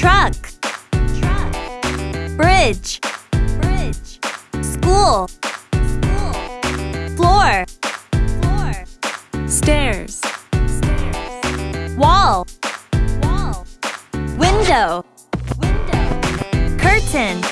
truck, truck, bridge, bridge, school, school, floor, floor, stairs, stairs, wall, wall, window, window, curtain,